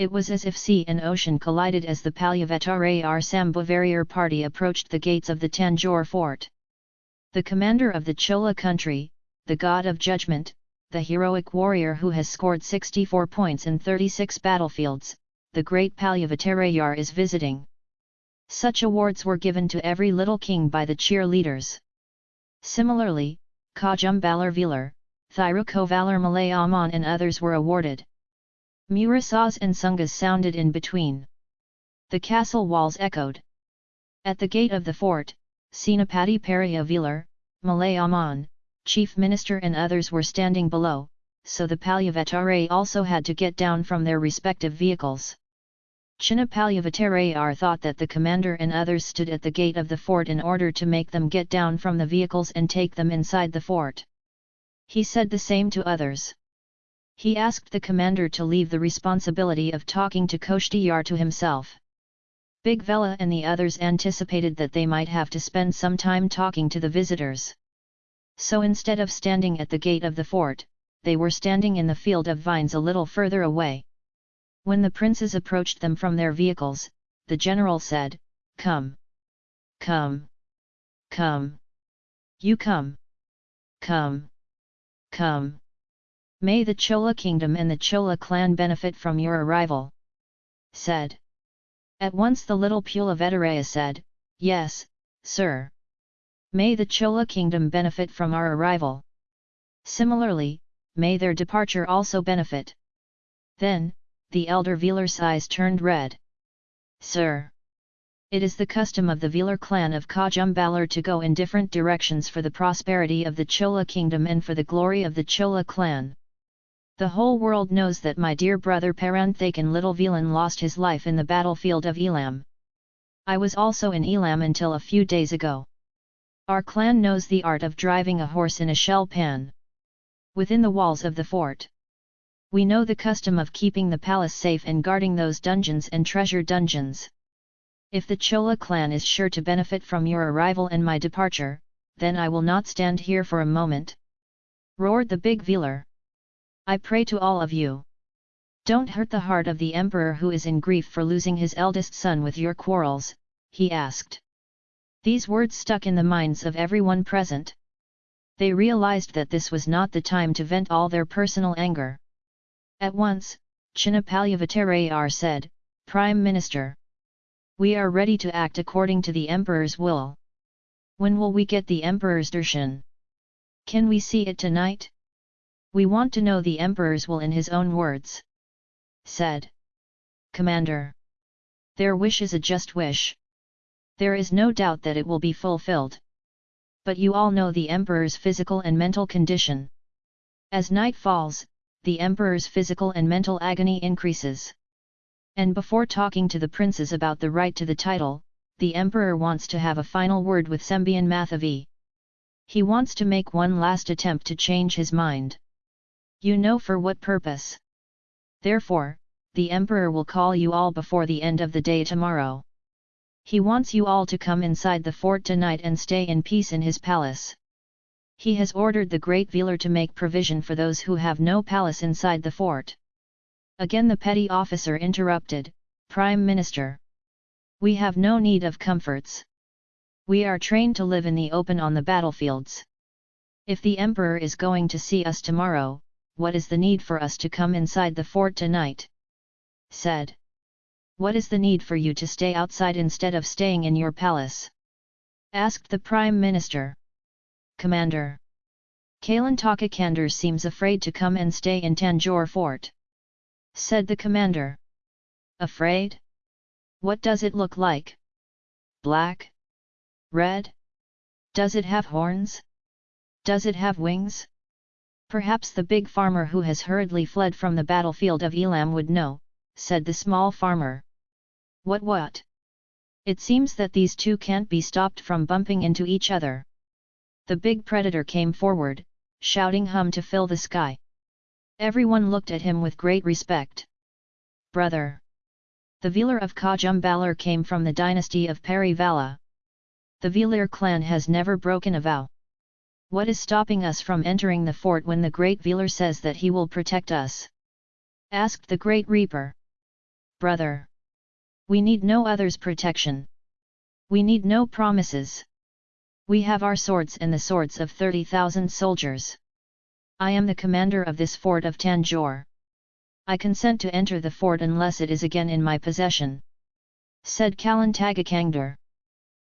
It was as if sea and ocean collided as the Palyavatare Sambhavarayar party approached the gates of the Tanjore fort. The commander of the Chola country, the god of judgment, the heroic warrior who has scored 64 points in 36 battlefields, the great Palyavattarayar is visiting. Such awards were given to every little king by the cheerleaders. Similarly, Kajumbalar Velar, Thirukovalar Malayaman and others were awarded. Murasas and Sungas sounded in between. The castle walls echoed. At the gate of the fort, Senapati Periyavilar, Malayaman, chief minister and others were standing below, so the Palyavatare also had to get down from their respective vehicles. Chinnapalyavatare thought that the commander and others stood at the gate of the fort in order to make them get down from the vehicles and take them inside the fort. He said the same to others. He asked the commander to leave the responsibility of talking to Koshtiyar to himself. Big Vela and the others anticipated that they might have to spend some time talking to the visitors. So instead of standing at the gate of the fort, they were standing in the field of vines a little further away. When the princes approached them from their vehicles, the general said, Come! Come! Come! You come! Come! Come! May the Chola kingdom and the Chola clan benefit from your arrival. Said. At once the little Pulavedaraya said, Yes, sir. May the Chola kingdom benefit from our arrival. Similarly, may their departure also benefit. Then, the elder Velar's eyes turned red. Sir! It is the custom of the Velar clan of Kajumbalar to go in different directions for the prosperity of the Chola kingdom and for the glory of the Chola clan. The whole world knows that my dear brother Paranthakan Little Velan lost his life in the battlefield of Elam. I was also in Elam until a few days ago. Our clan knows the art of driving a horse in a shell pan. Within the walls of the fort. We know the custom of keeping the palace safe and guarding those dungeons and treasure dungeons. If the Chola clan is sure to benefit from your arrival and my departure, then I will not stand here for a moment. Roared the big Velar. I pray to all of you. Don't hurt the heart of the emperor who is in grief for losing his eldest son with your quarrels, he asked. These words stuck in the minds of everyone present. They realized that this was not the time to vent all their personal anger. At once, Chinnapalyavattarayar said, Prime Minister. We are ready to act according to the Emperor's will. When will we get the Emperor's darshan? Can we see it tonight? We want to know the Emperor's will in his own words. Said. Commander. Their wish is a just wish. There is no doubt that it will be fulfilled. But you all know the Emperor's physical and mental condition. As night falls, the Emperor's physical and mental agony increases. And before talking to the princes about the right to the title, the Emperor wants to have a final word with Sembian Mathavi. He wants to make one last attempt to change his mind. You know for what purpose. Therefore, the Emperor will call you all before the end of the day tomorrow. He wants you all to come inside the fort tonight and stay in peace in his palace. He has ordered the great Velar to make provision for those who have no palace inside the fort. Again the petty officer interrupted, Prime Minister. We have no need of comforts. We are trained to live in the open on the battlefields. If the Emperor is going to see us tomorrow, what is the need for us to come inside the fort tonight? Said. What is the need for you to stay outside instead of staying in your palace? Asked the Prime Minister. Commander. Kalantaka Kandar seems afraid to come and stay in Tanjore fort. Said the commander. Afraid? What does it look like? Black? Red? Does it have horns? Does it have wings? Perhaps the big farmer who has hurriedly fled from the battlefield of Elam would know, said the small farmer. What what? It seems that these two can't be stopped from bumping into each other. The big predator came forward, shouting hum to fill the sky. Everyone looked at him with great respect. Brother! The Velar of Kajumbalar came from the dynasty of Parivala. The Velar clan has never broken a vow. What is stopping us from entering the fort when the Great Velar says that he will protect us? Asked the Great Reaper. Brother! We need no other's protection. We need no promises. We have our swords and the swords of 30,000 soldiers. I am the commander of this fort of Tanjore. I consent to enter the fort unless it is again in my possession. Said Kalantaka Kandar.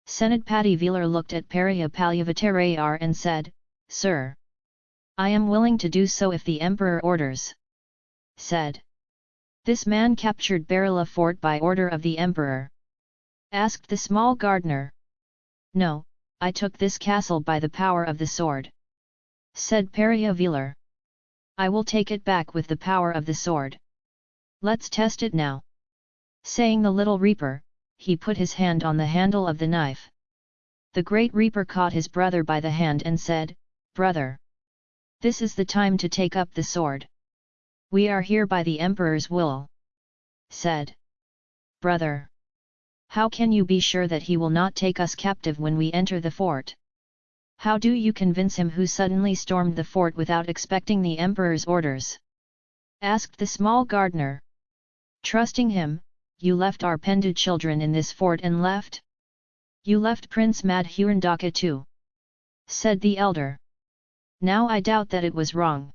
Senadpati Velar looked at Periya Palyavattarayar and said, Sir! I am willing to do so if the emperor orders. Said. This man captured Barilla fort by order of the emperor. Asked the small gardener. No, I took this castle by the power of the sword. Said Periya Velar. I will take it back with the power of the sword. Let's test it now. Saying the little reaper, he put his hand on the handle of the knife. The great reaper caught his brother by the hand and said, Brother! This is the time to take up the sword. We are here by the emperor's will. Said. Brother! How can you be sure that he will not take us captive when we enter the fort? How do you convince him who suddenly stormed the fort without expecting the emperor's orders? Asked the small gardener. Trusting him, you left our Pendu children in this fort and left? You left Prince Madhurandaka too? Said the elder. Now I doubt that it was wrong.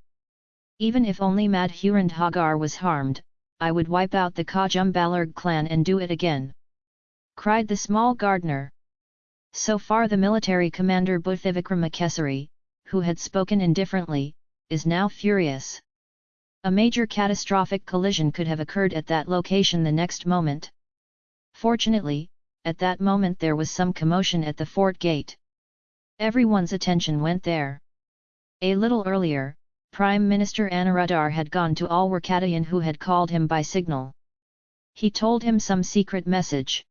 Even if only Madhurandhagar was harmed, I would wipe out the Kajumbalarg clan and do it again. Cried the small gardener. So far the military commander Buthivikramakesari, who had spoken indifferently, is now furious. A major catastrophic collision could have occurred at that location the next moment. Fortunately, at that moment there was some commotion at the fort gate. Everyone's attention went there. A little earlier, Prime Minister Anuradhar had gone to Alwarkadayan who had called him by signal. He told him some secret message.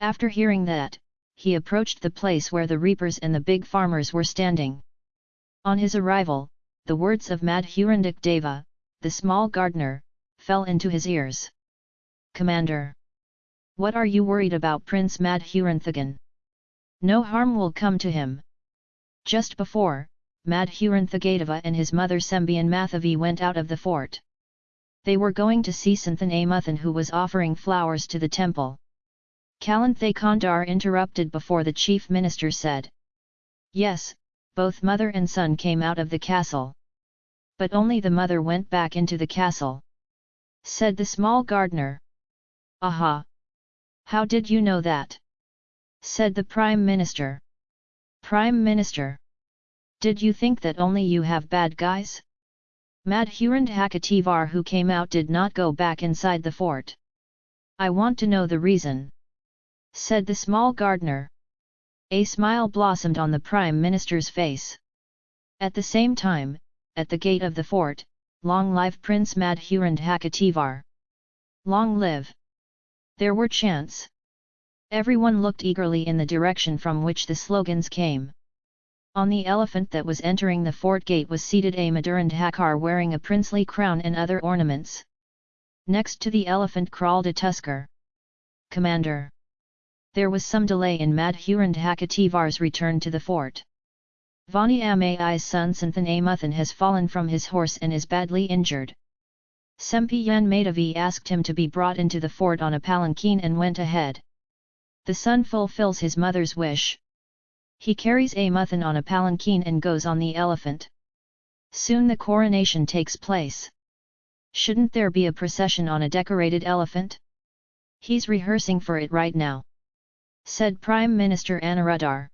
After hearing that, he approached the place where the reapers and the big farmers were standing. On his arrival, the words of Madhurandak Deva, the small gardener, fell into his ears. Commander! What are you worried about Prince Madhuranthagan? No harm will come to him. Just before, Madhuranthagadawa and his mother Sembian Mathavi went out of the fort. They were going to see Santhan Amuthan who was offering flowers to the temple. Kalanthay Kandar interrupted before the chief minister said. Yes, both mother and son came out of the castle but only the mother went back into the castle. Said the small gardener. Aha! How did you know that? Said the Prime Minister. Prime Minister! Did you think that only you have bad guys? Madhurandhakativar who came out did not go back inside the fort. I want to know the reason. Said the small gardener. A smile blossomed on the Prime Minister's face. At the same time, at the gate of the fort, long live Prince Madhurandhakativar! Long live! There were chants. Everyone looked eagerly in the direction from which the slogans came. On the elephant that was entering the fort gate was seated a Madhurandhakar wearing a princely crown and other ornaments. Next to the elephant crawled a tusker. Commander! There was some delay in Madhurandhakativar's return to the fort. Vani Amai's son Santhan Amuthan has fallen from his horse and is badly injured. Sempiyan Madhavi asked him to be brought into the fort on a palanquin and went ahead. The son fulfills his mother's wish. He carries Amuthan on a palanquin and goes on the elephant. Soon the coronation takes place. Shouldn't there be a procession on a decorated elephant? He's rehearsing for it right now. Said Prime Minister Anuradhar.